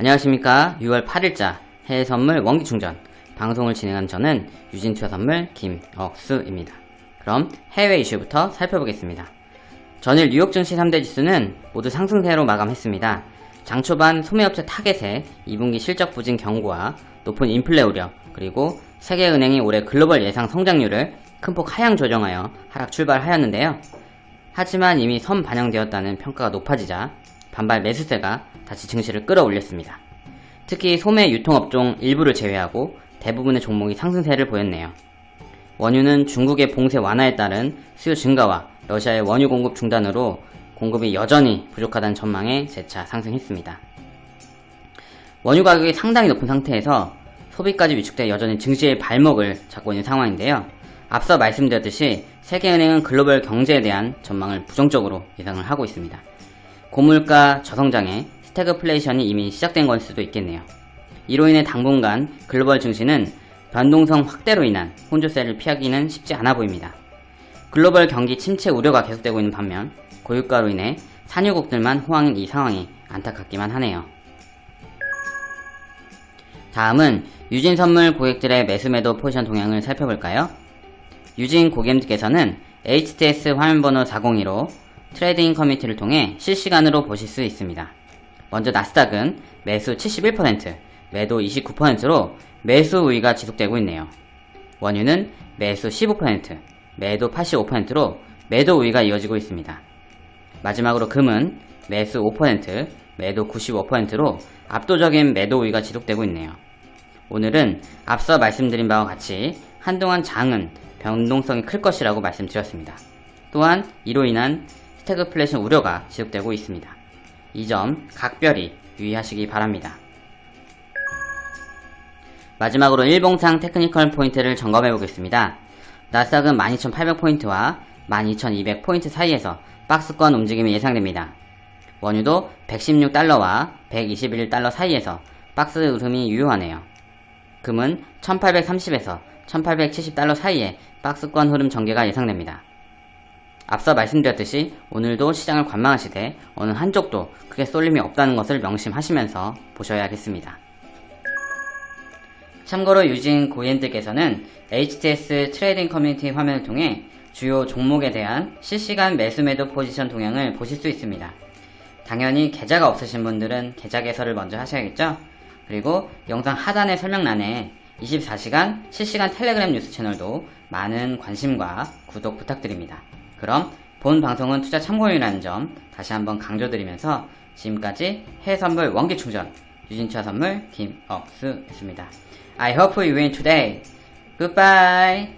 안녕하십니까 6월 8일자 해외 선물 원기 충전 방송을 진행한 저는 유진투자 선물 김억수입니다. 그럼 해외 이슈부터 살펴보겠습니다. 전일 뉴욕 증시 3대 지수는 모두 상승세로 마감했습니다. 장 초반 소매업체 타겟에 2분기 실적 부진 경고와 높은 인플레 우려 그리고 세계은행이 올해 글로벌 예상 성장률을 큰 폭 하향 조정하여 하락 출발하였는데요. 하지만 이미 선 반영되었다는 평가가 높아지자 반발 매수세가 다시 증시를 끌어올렸습니다. 특히 소매 유통업종 일부를 제외하고 대부분의 종목이 상승세를 보였네요. 원유는 중국의 봉쇄 완화에 따른 수요 증가와 러시아의 원유 공급 중단으로 공급이 여전히 부족하다는 전망에 재차 상승했습니다. 원유 가격이 상당히 높은 상태에서 소비까지 위축돼 여전히 증시의 발목을 잡고 있는 상황인데요. 앞서 말씀드렸듯이 세계은행은 글로벌 경제에 대한 전망을 부정적으로 예상을 하고 있습니다. 고물가 저성장에 스태그플레이션이 이미 시작된 걸 수도 있겠네요. 이로 인해 당분간 글로벌 증시는 변동성 확대로 인한 혼조세를 피하기는 쉽지 않아 보입니다. 글로벌 경기 침체 우려가 계속되고 있는 반면 고유가로 인해 산유국들만 호황인 이 상황이 안타깝기만 하네요. 다음은 유진 선물 고객들의 매수매도 포지션 동향을 살펴볼까요? 유진 고객님께서는 HTS 화면번호 402로 trading 커뮤니티를 통해 실시간으로 보실 수 있습니다. 먼저 나스닥은 매수 71%, 매도 29%로 매수 우위가 지속되고 있네요. 원유는 매수 15%, 매도 85%로 매도 우위가 이어지고 있습니다. 마지막으로 금은 매수 5%, 매도 95%로 압도적인 매도 우위가 지속되고 있네요. 오늘은 앞서 말씀드린 바와 같이 한동안 장은 변동성이 클 것이라고 말씀드렸습니다. 또한 이로 인한 스태그플레이션 우려가 지속되고 있습니다. 이 점 각별히 유의하시기 바랍니다. 마지막으로 일봉상 technical 포인트를 점검해 보겠습니다. 나스닥은 12,800포인트와 12,200포인트 사이에서 박스권 움직임이 예상됩니다. 원유도 116달러와 121달러 사이에서 박스 흐름이 유효하네요. 금은 1830에서 1870달러 사이에 박스권 흐름 전개가 예상됩니다. 앞서 말씀드렸듯이 오늘도 시장을 관망하시되 어느 한쪽도 크게 쏠림이 없다는 것을 명심하시면서 보셔야겠습니다. 참고로 유진 고객님께서는 HTS trading 커뮤니티 화면을 통해 주요 종목에 대한 실시간 매수 매도 포지션 동향을 보실 수 있습니다. 당연히 계좌가 없으신 분들은 계좌 개설을 먼저 하셔야겠죠? 그리고 영상 하단의 설명란에 24시간 실시간 텔레그램 뉴스 채널도 많은 관심과 구독 부탁드립니다. 그럼 본 방송은 투자 참고용이라는 점 다시 한번 강조드리면서 지금까지 해외선물 원기충전 유진투자 선물 김억수였습니다. I hope you win today. Goodbye.